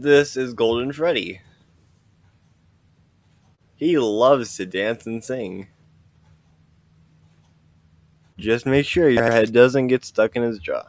This is Golden Freddy. He loves to dance and sing. Just make sure your head doesn't get stuck in his jaw.